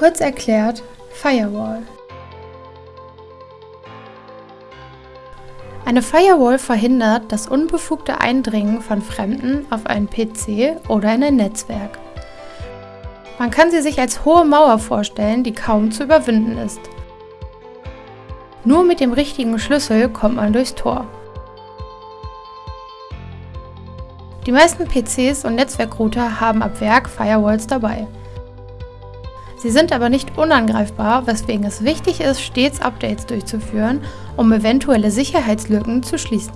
Kurz erklärt, Firewall. Eine Firewall verhindert das unbefugte Eindringen von Fremden auf einen PC oder in ein Netzwerk. Man kann sie sich als hohe Mauer vorstellen, die kaum zu überwinden ist. Nur mit dem richtigen Schlüssel kommt man durchs Tor. Die meisten PCs und Netzwerkrouter haben ab Werk Firewalls dabei. Sie sind aber nicht unangreifbar, weswegen es wichtig ist, stets Updates durchzuführen, um eventuelle Sicherheitslücken zu schließen.